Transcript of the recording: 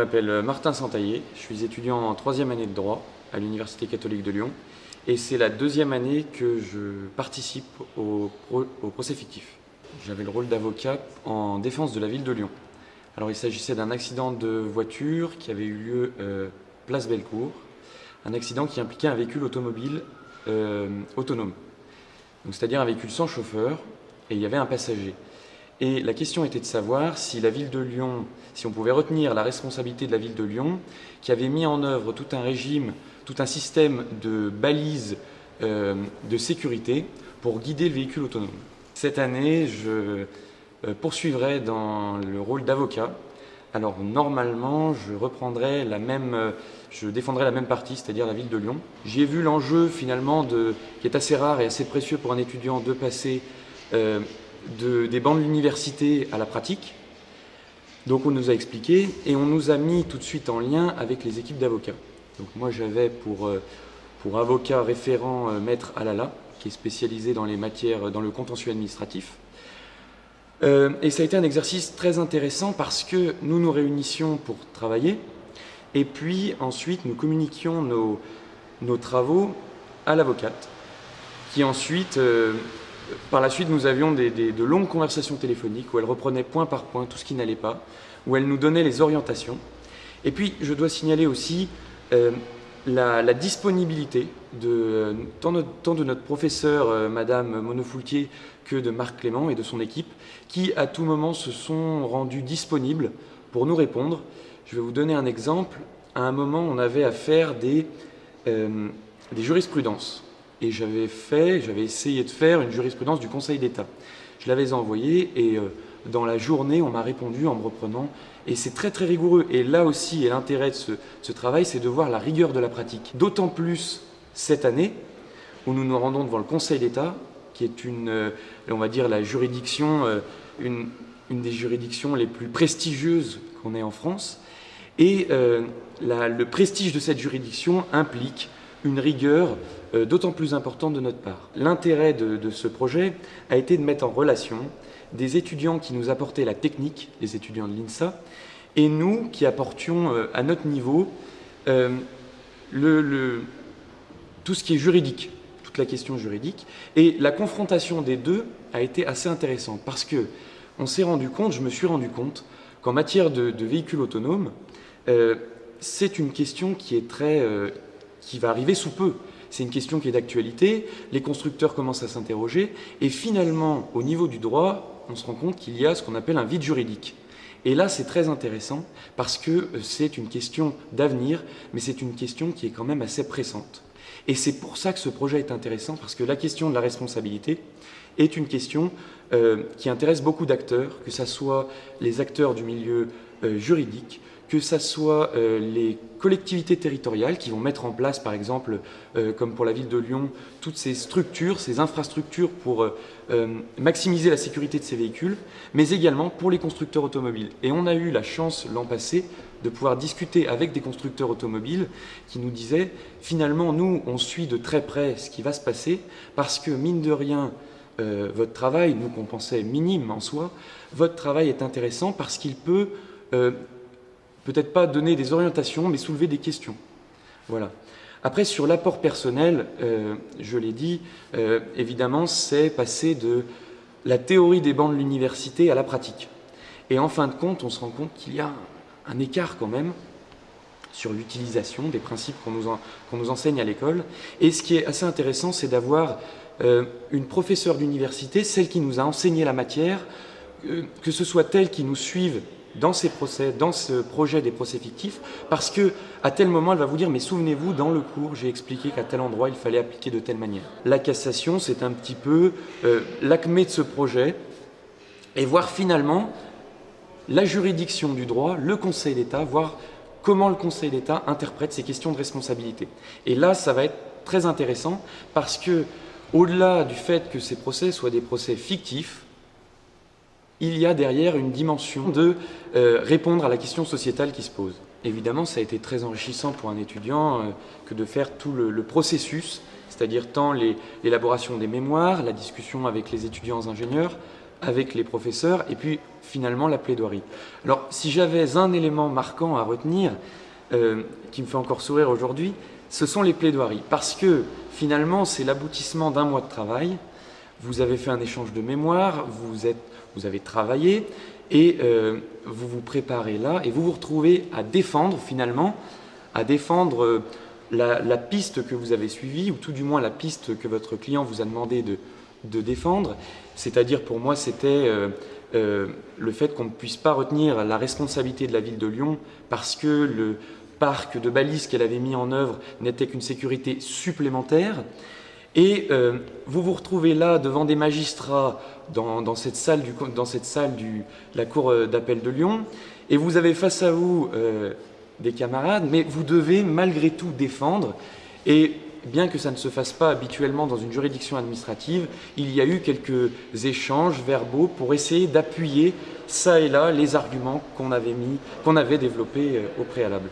m'appelle Martin Santaillé, je suis étudiant en troisième année de droit à l'Université catholique de Lyon et c'est la deuxième année que je participe au, procès fictif. J'avais le rôle d'avocat en défense de la ville de Lyon. Alors il s'agissait d'un accident de voiture qui avait eu lieu euh, place Bellecour, un accident qui impliquait un véhicule automobile euh, autonome, c'est-à-dire un véhicule sans chauffeur et il y avait un passager. Et la question était de savoir si la ville de Lyon, si on pouvait retenir la responsabilité de la ville de Lyon, qui avait mis en œuvre tout un régime, tout un système de balises euh, de sécurité pour guider le véhicule autonome. Cette année, je euh, poursuivrai dans le rôle d'avocat. Alors normalement, je reprendrai la même, euh, je défendrai la même partie, c'est-à-dire la ville de Lyon. J'ai vu l'enjeu finalement de, qui est assez rare et assez précieux pour un étudiant de passer des bancs de l'université à la pratique. Donc on nous a expliqué et on nous a mis tout de suite en lien avec les équipes d'avocats. Donc moi j'avais pour, euh, pour avocat référent euh, maître Alala, qui est spécialisé dans les matières, dans le contentieux administratif. Euh, et ça a été un exercice très intéressant parce que nous nous réunissions pour travailler et puis ensuite nous communiquions nos, nos travaux à l'avocate qui ensuite par la suite, nous avions de longues conversations téléphoniques où elle reprenait point par point tout ce qui n'allait pas, où elle nous donnait les orientations. Et puis, je dois signaler aussi euh, la, disponibilité de, tant, de, notre professeur, euh, Madame Monofoultier, que de Marc Clément et de son équipe, qui à tout moment se sont rendus disponibles pour nous répondre. Je vais vous donner un exemple. À un moment, on avait à faire des, euh, des jurisprudences et j'avais fait, j'avais essayé de faire une jurisprudence du Conseil d'État. Je l'avais envoyée et euh, dans la journée, on m'a répondu en me reprenant et c'est très très rigoureux. Et là aussi, l'intérêt de ce, travail, c'est de voir la rigueur de la pratique. D'autant plus cette année où nous nous rendons devant le Conseil d'État, qui est une, euh, on va dire, la juridiction, euh, une, des juridictions les plus prestigieuses qu'on ait en France. Et le prestige de cette juridiction implique une rigueur d'autant plus importante de notre part. L'intérêt de, ce projet a été de mettre en relation des étudiants qui nous apportaient la technique, les étudiants de l'INSA, et nous qui apportions euh, à notre niveau euh, tout ce qui est juridique, toute la question juridique. Et la confrontation des deux a été assez intéressante parce que on s'est rendu compte, je me suis rendu compte, qu'en matière de, véhicules autonomes, c'est une question qui est très qui va arriver sous peu. C'est une question qui est d'actualité, les constructeurs commencent à s'interroger, et finalement, au niveau du droit, on se rend compte qu'il y a ce qu'on appelle un vide juridique. Et là, c'est très intéressant parce que euh, c'est une question d'avenir, mais c'est une question qui est quand même assez pressante. Et c'est pour ça que ce projet est intéressant, parce que la question de la responsabilité est une question euh, qui intéresse beaucoup d'acteurs, que ce soit les acteurs du milieu euh, juridique, que ce soit euh, les collectivités territoriales qui vont mettre en place, par exemple, euh, comme pour la ville de Lyon, toutes ces structures, ces infrastructures pour euh, maximiser la sécurité de ces véhicules, mais également pour les constructeurs automobiles. Et on a eu la chance l'an passé de pouvoir discuter avec des constructeurs automobiles qui nous disaient, finalement, nous, on suit de très près ce qui va se passer, parce que, mine de rien, votre travail, nous qu'on pensait minime en soi, votre travail est intéressant parce qu'il peut peut-être pas donner des orientations, mais soulever des questions. Voilà. Après, sur l'apport personnel, euh, je l'ai dit, euh, évidemment, c'est passer de la théorie des bancs de l'université à la pratique. Et en fin de compte, on se rend compte qu'il y a un écart quand même sur l'utilisation des principes qu'on nous, enseigne à l'école. Et ce qui est assez intéressant, c'est d'avoir euh, une professeure d'université, celle qui nous a enseigné la matière, que ce soit elle qui nous suive dans ce projet des procès fictifs, parce que à tel moment, elle va vous dire, mais souvenez-vous, dans le cours, j'ai expliqué qu'à tel endroit, il fallait appliquer de telle manière. La cassation, c'est un petit peu euh, l'acmé de ce projet, et voir finalement la juridiction du droit, le Conseil d'État, voir comment le Conseil d'État interprète ces questions de responsabilité. Et là, ça va être très intéressant, parce que, au-delà du fait que ces procès soient des procès fictifs, il y a derrière une dimension de euh, répondre à la question sociétale qui se pose. Évidemment, ça a été très enrichissant pour un étudiant euh, que de faire tout le, processus, c'est-à-dire tant l'élaboration des mémoires, la discussion avec les étudiants ingénieurs, avec les professeurs et puis finalement la plaidoirie. Alors si j'avais un élément marquant à retenir, euh, qui me fait encore sourire aujourd'hui, ce sont les plaidoiries. Parce que finalement c'est l'aboutissement d'un mois de travail, vous avez fait un échange de mémoire, vous, avez travaillé et euh, vous vous préparez là et vous vous retrouvez à défendre finalement, à défendre euh, la, piste que vous avez suivie ou tout du moins la piste que votre client vous a demandé de, de défendre. C'est-à-dire pour moi c'était euh, le fait qu'on ne puisse pas retenir la responsabilité de la ville de Lyon parce que le parc de balises qu'elle avait mis en œuvre n'était qu'une sécurité supplémentaire. Et euh, vous vous retrouvez là devant des magistrats dans, cette salle, du, la cour euh, d'appel de Lyon, et vous avez face à vous des camarades, mais vous devez malgré tout défendre. Et bien que ça ne se fasse pas habituellement dans une juridiction administrative, il y a eu quelques échanges verbaux pour essayer d'appuyer ça et là les arguments qu'on avait, développés euh, au préalable.